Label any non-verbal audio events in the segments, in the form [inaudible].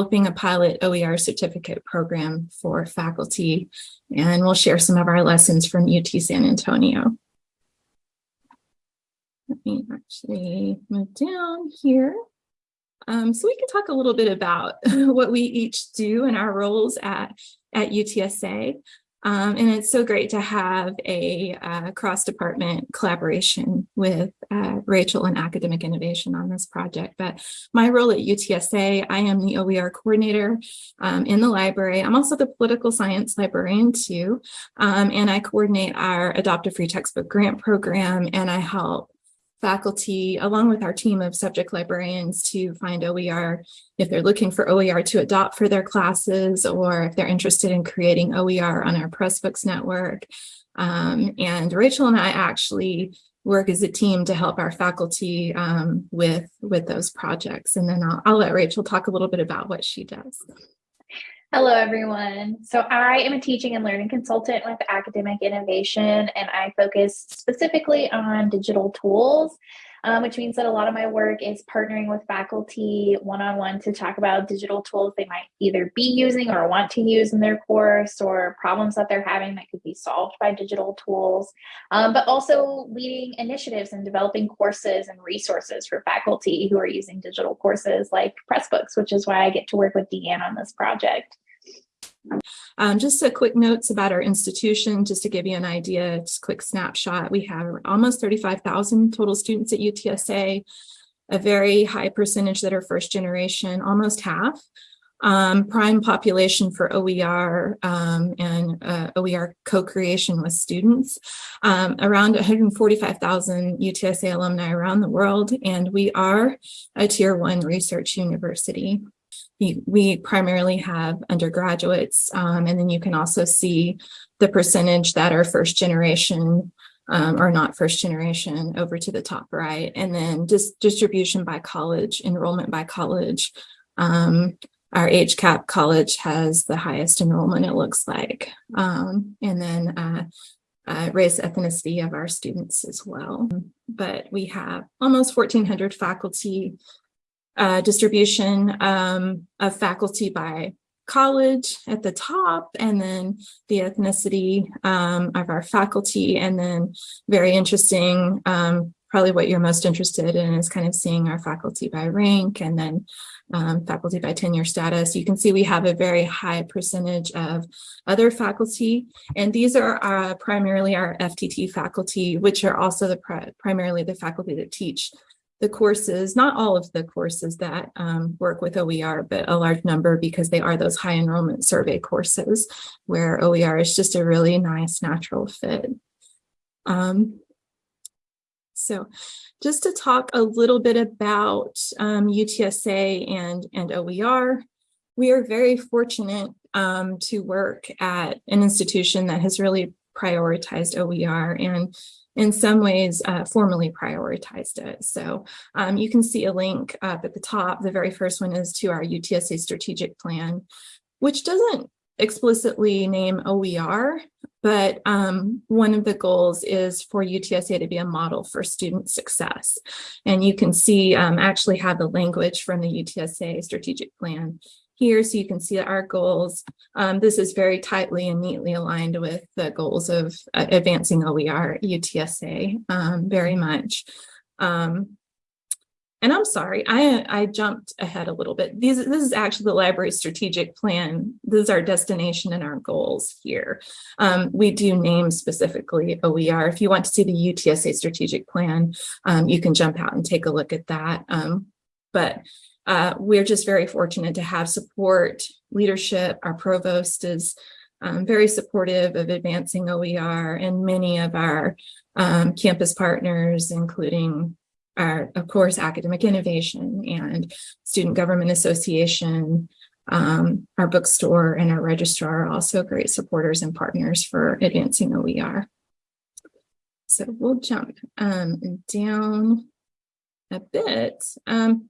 developing a pilot OER certificate program for faculty, and we'll share some of our lessons from UT San Antonio. Let me actually move down here. Um, so we can talk a little bit about [laughs] what we each do in our roles at, at UTSA. Um, and it's so great to have a uh, cross-department collaboration with uh, Rachel and Academic Innovation on this project. But my role at UTSA, I am the OER coordinator um, in the library. I'm also the political science librarian too, um, and I coordinate our Adopt a Free Textbook Grant Program, and I help faculty, along with our team of subject librarians to find OER if they're looking for OER to adopt for their classes or if they're interested in creating OER on our Pressbooks network. Um, and Rachel and I actually work as a team to help our faculty um, with, with those projects. And then I'll, I'll let Rachel talk a little bit about what she does. Hello, everyone. So I am a teaching and learning consultant with Academic Innovation, and I focus specifically on digital tools, um, which means that a lot of my work is partnering with faculty one-on-one -on -one to talk about digital tools they might either be using or want to use in their course or problems that they're having that could be solved by digital tools, um, but also leading initiatives and developing courses and resources for faculty who are using digital courses like Pressbooks, which is why I get to work with Deanne on this project. Um, just a quick notes about our institution, just to give you an idea, just quick snapshot. We have almost 35,000 total students at UTSA, a very high percentage that are first generation, almost half. Um, prime population for OER um, and uh, OER co-creation with students, um, around 145,000 UTSA alumni around the world, and we are a tier one research university we primarily have undergraduates, um, and then you can also see the percentage that are first generation um, or not first generation over to the top right, and then just distribution by college, enrollment by college. Um, our HCAP college has the highest enrollment, it looks like, um, and then uh, uh, race ethnicity of our students as well. But we have almost 1,400 faculty uh, distribution um, of faculty by college at the top and then the ethnicity um, of our faculty and then very interesting um, probably what you're most interested in is kind of seeing our faculty by rank and then um, faculty by tenure status. You can see we have a very high percentage of other faculty, and these are uh, primarily our FTT faculty, which are also the primarily the faculty that teach the courses, not all of the courses that um, work with OER, but a large number because they are those high enrollment survey courses where OER is just a really nice natural fit. Um, so just to talk a little bit about um, UTSA and, and OER, we are very fortunate um, to work at an institution that has really prioritized OER and in some ways uh, formally prioritized it. So um, you can see a link up at the top. The very first one is to our UTSA strategic plan, which doesn't explicitly name OER, but um, one of the goals is for UTSA to be a model for student success. And you can see um, actually have the language from the UTSA strategic plan here so you can see our goals. Um, this is very tightly and neatly aligned with the goals of uh, advancing OER UTSA um, very much. Um, and I'm sorry, I, I jumped ahead a little bit. These, this is actually the library strategic plan. This is our destination and our goals here. Um, we do name specifically OER. If you want to see the UTSA strategic plan, um, you can jump out and take a look at that. Um, but uh, we're just very fortunate to have support, leadership. Our provost is um, very supportive of advancing OER and many of our um, campus partners, including our, of course, academic innovation and student government association, um, our bookstore and our registrar are also great supporters and partners for advancing OER. So we'll jump um, down a bit. Um,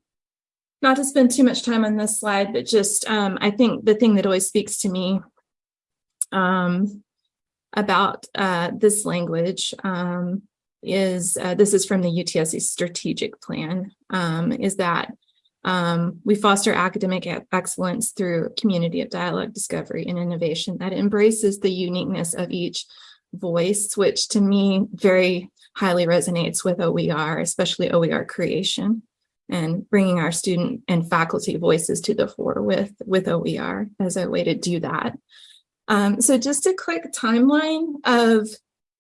not to spend too much time on this slide, but just um, I think the thing that always speaks to me um, about uh, this language um, is uh, this is from the UTSA strategic plan um, is that Um, we foster academic excellence through community of dialogue, discovery, and innovation that embraces the uniqueness of each voice, which to me very highly resonates with OER, especially OER creation and bringing our student and faculty voices to the fore with, with OER as a way to do that. Um, so just a quick timeline of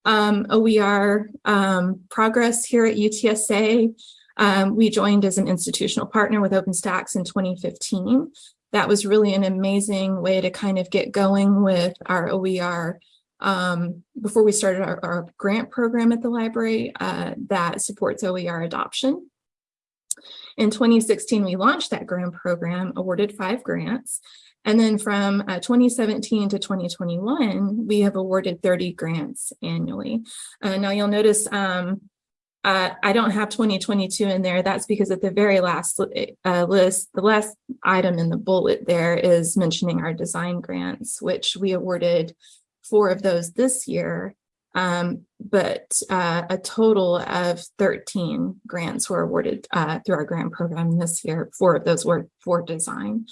um, OER um, progress here at UTSA. Um, we joined as an institutional partner with OpenStax in 2015. That was really an amazing way to kind of get going with our OER um, before we started our, our, grant program at the library uh, that supports OER adoption. In 2016, we launched that grant program, awarded five grants. And then from uh, 2017 to 2021, we have awarded 30 grants annually. Uh, now you'll notice um, uh, I don't have 2022 in there. That's because at the very last uh, list, the last item in the bullet there is mentioning our design grants, which we awarded four of those this year. Um, but uh, a total of 13 grants were awarded uh, through our grant program this year. Four of those were for design.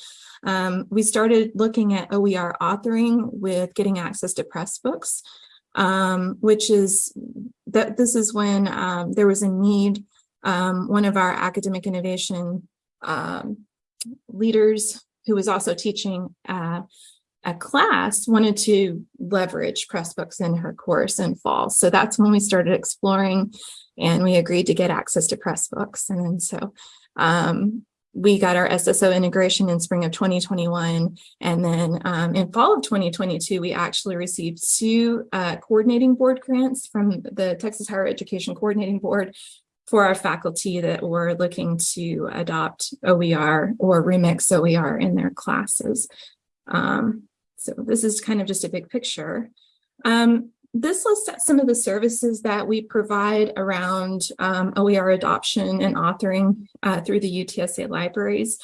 Um, we started looking at OER authoring with getting access to Pressbooks, um, which is that this is when um, there was a need. Um, one of our academic innovation um, leaders who was also teaching uh, a class wanted to leverage Pressbooks in her course in fall. So that's when we started exploring and we agreed to get access to Pressbooks. And so um, we got our SSO integration in spring of 2021. And then um, in fall of 2022, we actually received two uh, coordinating board grants from the Texas Higher Education Coordinating Board for our faculty that were looking to adopt OER or remix OER in their classes. Um, so this is kind of just a big picture. Um, this lists some of the services that we provide around um, OER adoption and authoring uh, through the UTSA libraries.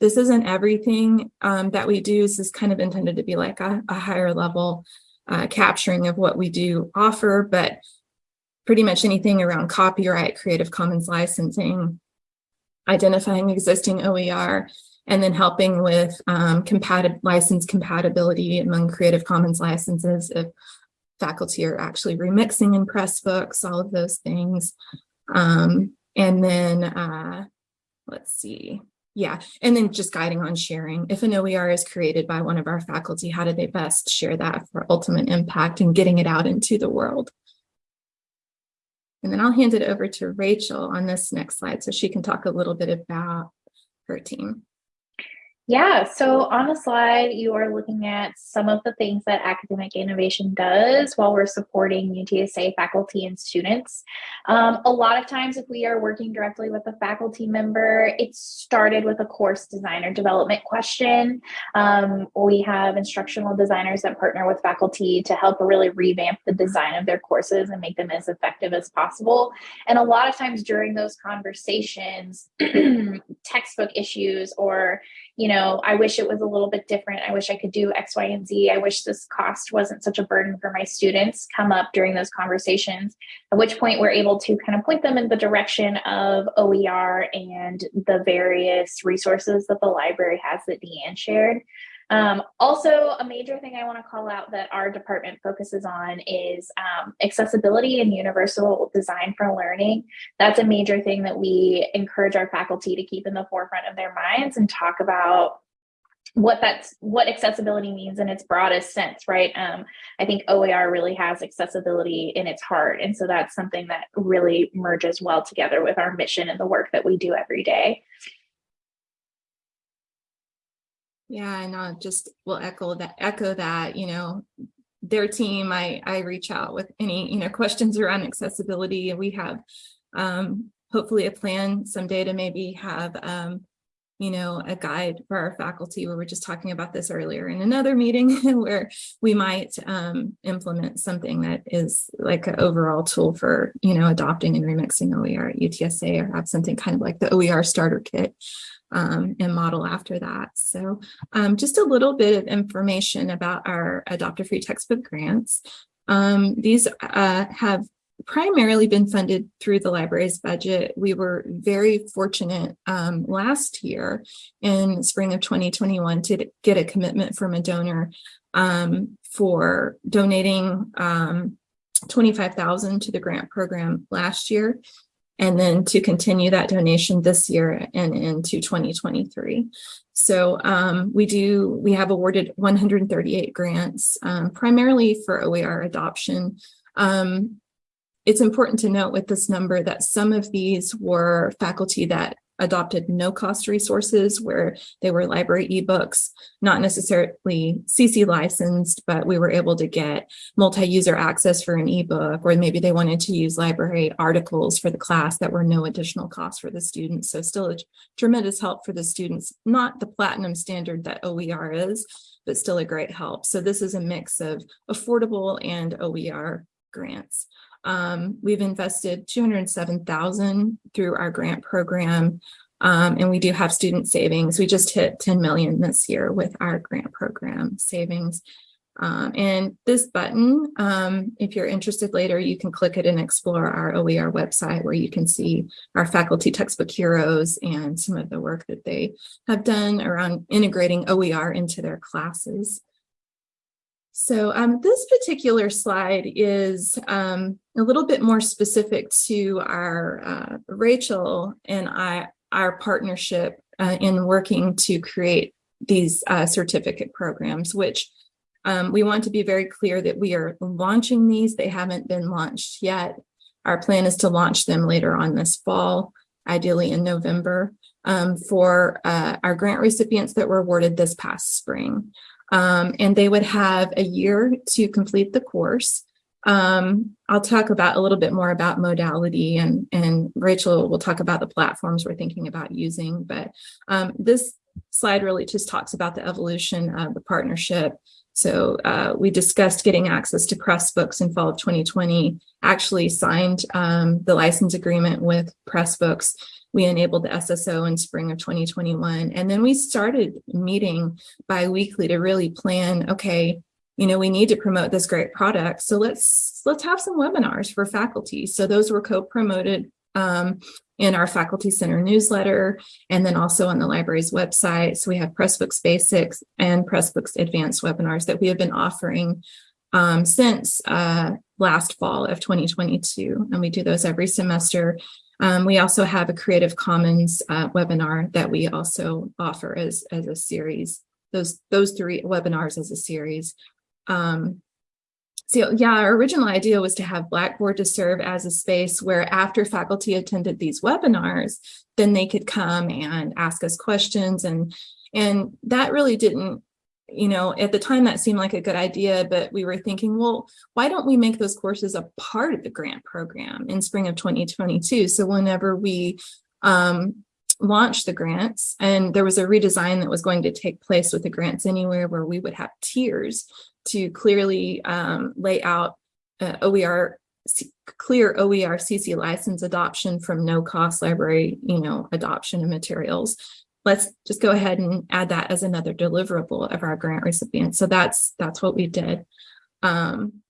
This isn't everything um, that we do. This is kind of intended to be like a, a higher level uh, capturing of what we do offer, but pretty much anything around copyright, Creative Commons licensing, identifying existing OER, and then helping with um, license compatibility among Creative Commons licenses if faculty are actually remixing in Pressbooks, all of those things. Um, and then, uh, let's see, yeah, and then just guiding on sharing. If an OER is created by one of our faculty, how do they best share that for ultimate impact and getting it out into the world? And then I'll hand it over to Rachel on this next slide so she can talk a little bit about her team. Yeah, so on the slide, you are looking at some of the things that academic innovation does while we're supporting UTSA faculty and students. Um, a lot of times, if we are working directly with a faculty member, it started with a course design or development question. Um, we have instructional designers that partner with faculty to help really revamp the design of their courses and make them as effective as possible. And a lot of times during those conversations, [clears throat] textbook issues or you know, I wish it was a little bit different. I wish I could do X, Y, and Z. I wish this cost wasn't such a burden for my students come up during those conversations, at which point we're able to kind of point them in the direction of OER and the various resources that the library has that Deanne shared. Um, also, a major thing I want to call out that our department focuses on is um, accessibility and universal design for learning. That's a major thing that we encourage our faculty to keep in the forefront of their minds and talk about what that's what accessibility means in its broadest sense right um, i think OER really has accessibility in its heart and so that's something that really merges well together with our mission and the work that we do every day Yeah, and I just will echo that, echo that, you know, their team, I, I reach out with any, you know, [laughs] questions around accessibility. We have um, hopefully a plan someday to maybe have, um, you know, a guide for our faculty. We were just talking about this earlier in another [laughs] meeting where we might um, implement something that is like an overall tool for, you know, adopting and remixing OER at UTSA or have something kind of like the OER starter kit um, and model after that. So um, just a little bit of information about our Adopt a Free Textbook grants. Um, these uh, have primarily been funded through the library's budget. We were very fortunate um, last year in spring of 2021 to get a commitment from a donor um, for donating um, 25,000 to the grant program last year and then to continue that donation this year and into 2023. So um, we do, we have awarded 138 grants, um, primarily for OER adoption. Um, it's important to note with this number that some of these were faculty that adopted no cost resources where they were library ebooks, not necessarily CC licensed, but we were able to get multi-user access for an ebook, or maybe they wanted to use library articles for the class that were no additional cost for the students. So still a tremendous help for the students, not the platinum standard that OER is, but still a great help. So this is a mix of affordable and OER grants. Um, we've invested 207,000 through our grant program. Um, and we do have student savings. We just hit 10 million this year with our grant program savings. Um, and this button, um, if you're interested later, you can click it and explore our OER website where you can see our faculty textbook heroes and some of the work that they have done around integrating OER into their classes. So um, this particular slide is um, a little bit more specific to our uh, Rachel and I, our partnership uh, in working to create these uh, certificate programs, which um, we want to be very clear that we are launching these. They haven't been launched yet. Our plan is to launch them later on this fall, ideally in November, um, for uh, our grant recipients that were awarded this past spring. Um, and they would have a year to complete the course. Um, I'll talk about a little bit more about modality and, and Rachel will talk about the platforms we're thinking about using. But um, this slide really just talks about the evolution of the partnership. So uh, we discussed getting access to Pressbooks in fall of 2020, actually signed um, the license agreement with Pressbooks we enabled the SSO in spring of 2021. And then we started meeting bi-weekly to really plan, okay, you know, we need to promote this great product. So let's let's have some webinars for faculty. So those were co-promoted um, in our faculty center newsletter and then also on the library's website. So we have Pressbooks Basics and Pressbooks Advanced webinars that we have been offering um, since uh, last fall of 2022. And we do those every semester um, we also have a Creative Commons uh, webinar that we also offer as, as a series, those, those three webinars as a series. Um, so yeah, our original idea was to have Blackboard to serve as a space where after faculty attended these webinars, then they could come and ask us questions and and that really didn't you know, at the time that seemed like a good idea, but we were thinking, well, why don't we make those courses a part of the grant program in spring of 2022? So whenever we um, launched the grants and there was a redesign that was going to take place with the grants anywhere where we would have tiers to clearly um, lay out uh, OER clear OER CC license adoption from no cost library, you know, adoption of materials let's just go ahead and add that as another deliverable of our grant recipients. So that's that's what we did. Um,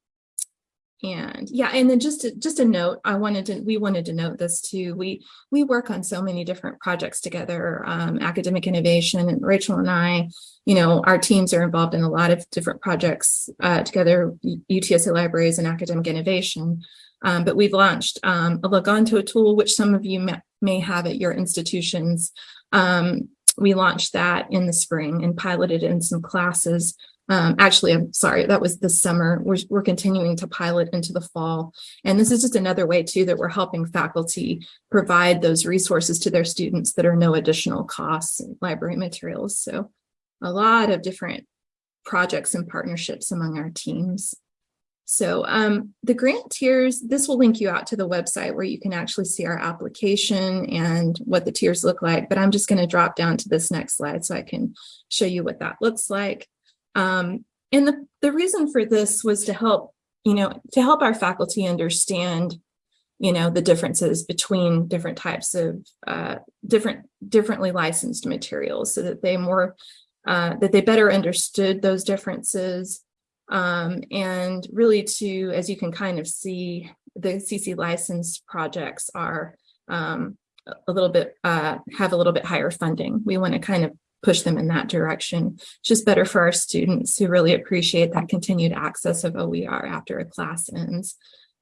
and yeah, and then just to, just a note, I wanted to we wanted to note this too. We we work on so many different projects together, um, academic innovation, and Rachel and I, you know, our teams are involved in a lot of different projects uh, together, UTSA libraries and academic innovation. Um, but we've launched um, a tool, which some of you may have at your institutions. Um, we launched that in the spring and piloted in some classes. Um, actually, I'm sorry, that was this summer. We're, we're continuing to pilot into the fall. And this is just another way too that we're helping faculty provide those resources to their students that are no additional costs and library materials. So a lot of different projects and partnerships among our teams. So um, the grant tiers, this will link you out to the website where you can actually see our application and what the tiers look like. But I'm just going to drop down to this next slide so I can show you what that looks like. Um, and the, the reason for this was to help, you know, to help our faculty understand, you know, the differences between different types of uh, different, differently licensed materials so that they more, uh, that they better understood those differences um, and really to, as you can kind of see the CC licensed projects are um, a- little bit, uh, have a little bit higher funding. We want to kind of push them in that direction. Just better for our students who really appreciate that continued access of OER after a class ends.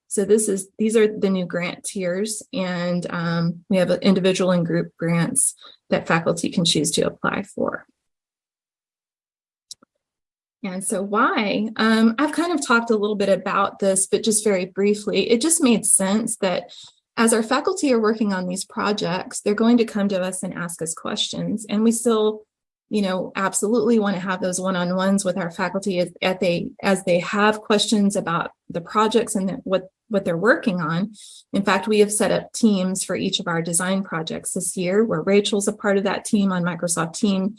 So this is, these are the new grant tiers and um, we have individual and group grants that faculty can choose to apply for. And so why? Um, I've kind of talked a little bit about this, but just very briefly, it just made sense that as our faculty are working on these projects, they're going to come to us and ask us questions. And we still, you know, absolutely want to have those one-on-ones with our faculty as, as they as they have questions about the projects and the, what what they're working on. In fact, we have set up teams for each of our design projects this year, where Rachel's a part of that team on Microsoft Team,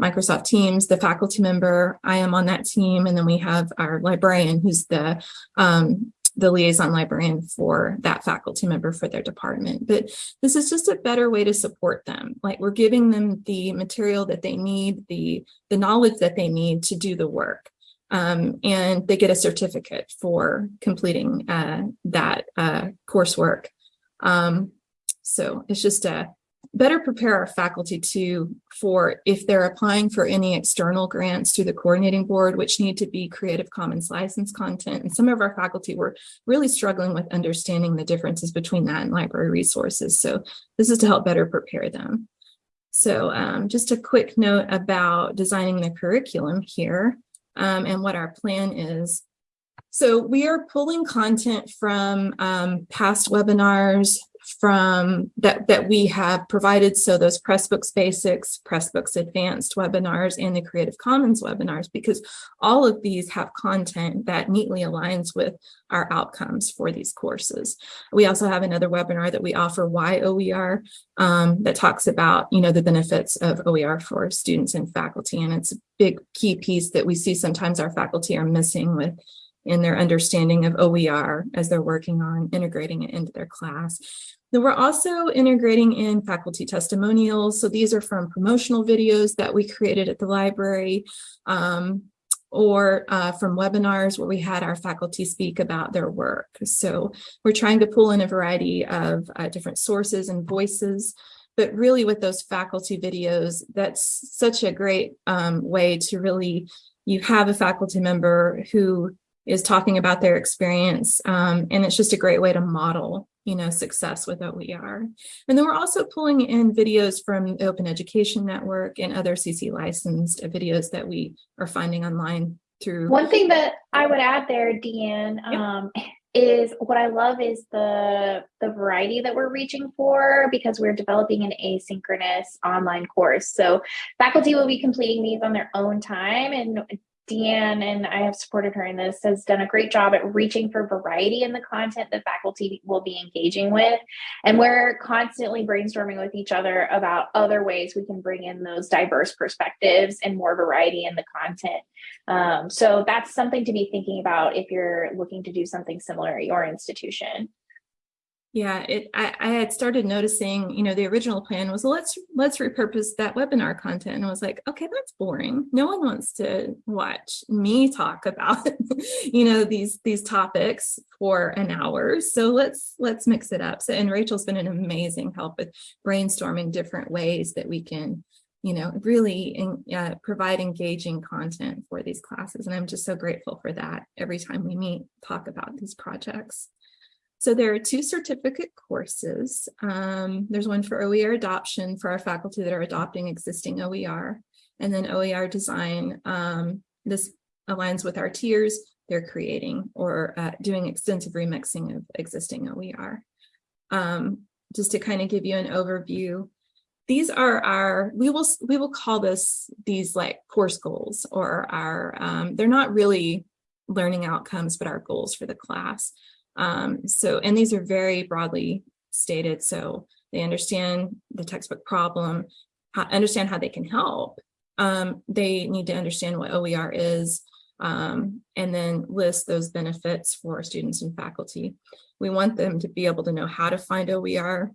Microsoft Teams, the faculty member, I am on that team, and then we have our librarian who's the um, the liaison librarian for that faculty member for their department. But this is just a better way to support them. Like we're giving them the material that they need, the, the knowledge that they need to do the work. Um, and they get a certificate for completing uh, that uh, coursework. Um, so it's just a better prepare our faculty to for if they're applying for any external grants through the coordinating board, which need to be Creative Commons license content. And some of our faculty were really struggling with understanding the differences between that and library resources. So this is to help better prepare them. So um, just a quick note about designing the curriculum here um, and what our plan is. So we are pulling content from um, past webinars, from that that we have provided. So those Pressbooks Basics, Pressbooks Advanced webinars, and the Creative Commons webinars, because all of these have content that neatly aligns with our outcomes for these courses. We also have another webinar that we offer, Why OER, um, that talks about, you know, the benefits of OER for students and faculty. And it's a big key piece that we see sometimes our faculty are missing with in their understanding of OER as they're working on integrating it into their class. Then we're also integrating in faculty testimonials. So these are from promotional videos that we created at the library um, or uh, from webinars where we had our faculty speak about their work. So we're trying to pull in a variety of uh, different sources and voices but really with those faculty videos, that's such a great um, way to really, you have a faculty member who is talking about their experience. Um, and it's just a great way to model, you know, success with OER. And then we're also pulling in videos from the Open Education Network and other CC licensed videos that we are finding online through. One thing that I would add there, Deanne, Yep. um, is what I love is the the variety that we're reaching for because we're developing an asynchronous online course. So faculty will be completing these on their own time and Deanne, and I have supported her in this, has done a great job at reaching for variety in the content that faculty will be engaging with. And we're constantly brainstorming with each other about other ways we can bring in those diverse perspectives and more variety in the content. Um, so that's something to be thinking about if you're looking to do something similar at your institution. Yeah, it, I, I had started noticing, you know, the original plan was let's let's repurpose that webinar content. And I was like, okay, that's boring. No one wants to watch me talk about, [laughs] you know, these these topics for an hour. So let's let's mix it up. So and Rachel's been an amazing help with brainstorming different ways that we can, you know, really in, uh, provide engaging content for these classes. And I'm just so grateful for that every time we meet, talk about these projects. So there are two certificate courses. Um, there's one for OER adoption for our faculty that are adopting existing OER, and then OER design. Um, this aligns with our tiers they're creating or uh, doing extensive remixing of existing OER. Um, just to kind of give you an overview, these are our, we will, we will call this these like course goals or our, um, they're not really learning outcomes, but our goals for the class. Um, so, and these are very broadly stated. So they understand the textbook problem, how, understand how they can help. Um, they need to understand what OER is, um, and then list those benefits for students and faculty. We want them to be able to know how to find OER.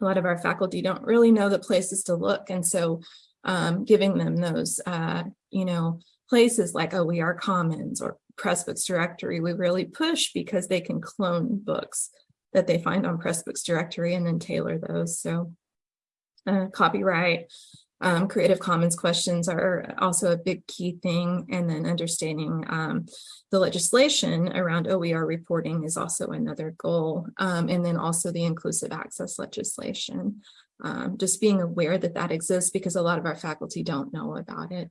A lot of our faculty don't really know the places to look. And so um, giving them those, uh, you know, places like OER Commons or Pressbooks Directory, we really push because they can clone books that they find on Pressbooks Directory and then tailor those. So uh, copyright, um, Creative Commons questions are also a big key thing. And then understanding um, the legislation around OER reporting is also another goal. Um, and then also the inclusive access legislation. Um, just being aware that that exists because a lot of our faculty don't know about it.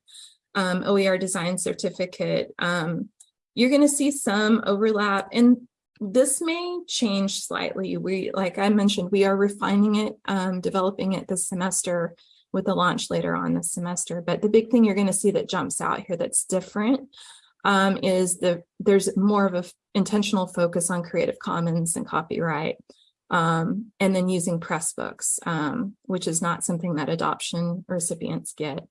Um, OER design certificate, um, you're going to see some overlap and this may change slightly. We, like I mentioned, we are refining it, um, developing it this semester with the launch later on this semester. But the big thing you're going to see that jumps out here that's different um, is the there's more of a intentional focus on Creative Commons and copyright. Um, and then using Pressbooks, um, which is not something that adoption recipients get.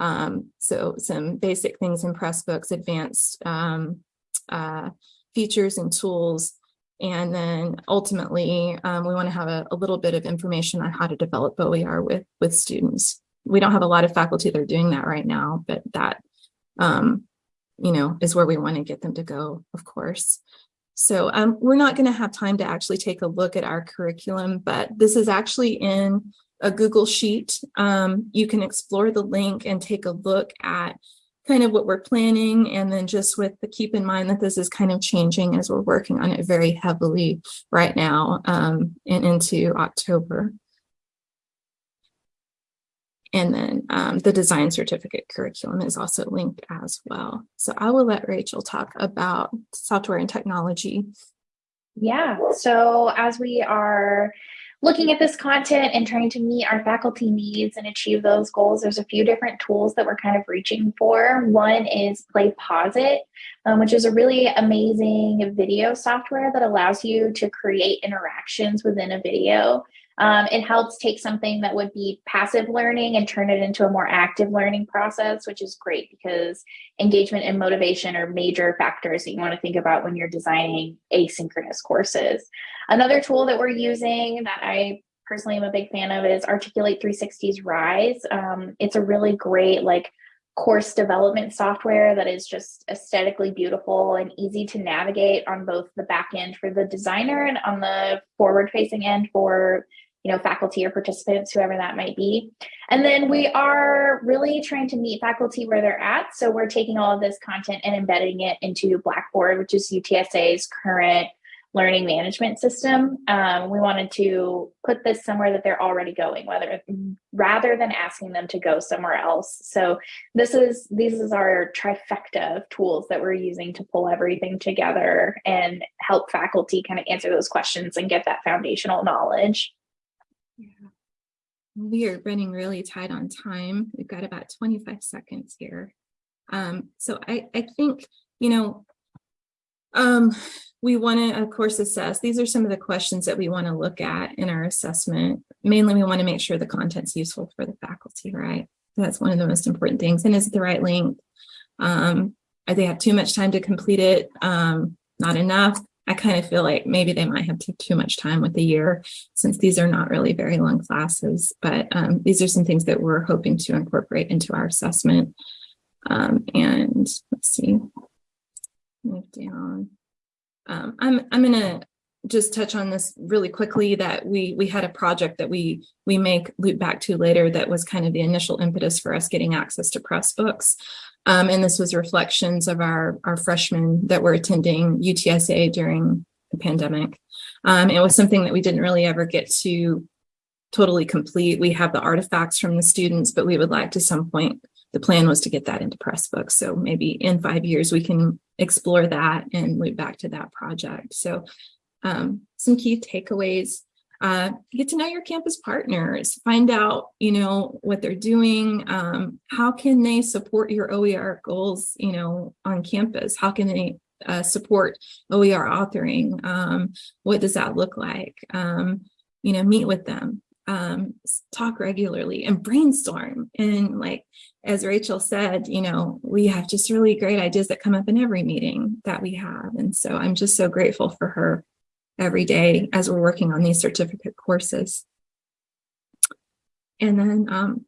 Um, so some basic things in Pressbooks, advanced um, uh, features and tools. And then ultimately, um, we want to have a, a, little bit of information on how to develop OER with, with students. We don't have a lot of faculty that are doing that right now, but that, um, you know, is where we want to get them to go, of course. So um, we're not going to have time to actually take a look at our curriculum, but this is actually in a Google Sheet. Um, you can explore the link and take a look at kind of what we're planning and then just with the keep in mind that this is kind of changing as we're working on it very heavily right now um, and into October. And then um, the design certificate curriculum is also linked as well. So I will let Rachel talk about software and technology. Yeah, so as we are looking at this content and trying to meet our faculty needs and achieve those goals, there's a few different tools that we're kind of reaching for. One is Play PlayPosit, um, which is a really amazing video software that allows you to create interactions within a video. Um, it helps take something that would be passive learning and turn it into a more active learning process, which is great because engagement and motivation are major factors that you want to think about when you're designing asynchronous courses. Another tool that we're using that I personally am a big fan of is Articulate 360's Rise. Um, it's a really great like course development software that is just aesthetically beautiful and easy to navigate on both the back end for the designer and on the forward facing end for you know, faculty or participants, whoever that might be. And then we are really trying to meet faculty where they're at. So we're taking all of this content and embedding it into Blackboard, which is UTSA's current learning management system. Um, we wanted to put this somewhere that they're already going, whether rather than asking them to go somewhere else. So this is this is our trifecta of tools that we're using to pull everything together and help faculty kind of answer those questions and get that foundational knowledge. Yeah. We are running really tight on time. We've got about 25 seconds here. Um, so I, I think, you know, um, we want to, of course, assess. These are some of the questions that we want to look at in our assessment. Mainly, we want to make sure the content's useful for the faculty, right? That's one of the most important things. And is it the right length? Um, they have too much time to complete it? Um, not enough? I kind of feel like maybe they might have took too much time with the year since these are not really very long classes, but um, these are some things that we're hoping to incorporate into our assessment. Um, and let's see, move down. Um, I'm, I'm to just touch on this really quickly that we we had a project that we we make loop back to later that was kind of the initial impetus for us getting access to Pressbooks. Um, and this was reflections of our, our freshmen that were attending UTSA during the pandemic. Um, it was something that we didn't really ever get to totally complete. We have the artifacts from the students, but we would like to some point, the plan was to get that into Pressbooks So maybe in five years, we can explore that and loop back to that project. So um, some key takeaways uh, get to know your campus partners, find out, you know, what they're doing. Um, how can they support your OER goals, you know, on campus? How can they uh, support OER authoring? Um, what does that look like? Um, you know, meet with them, um, talk regularly and brainstorm. And like, as Rachel said, you know, we have just really great ideas that come up in every meeting that we have. And so I'm just so grateful for her every day as we're working on these certificate courses. And then um,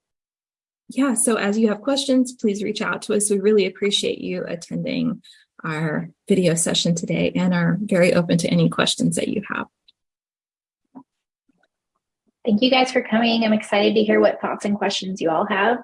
yeah, so as you have questions, please reach out to us. We really appreciate you attending our video session today and are very open to any questions that you have. Thank you guys for coming. I'm excited to hear what thoughts and questions you all have.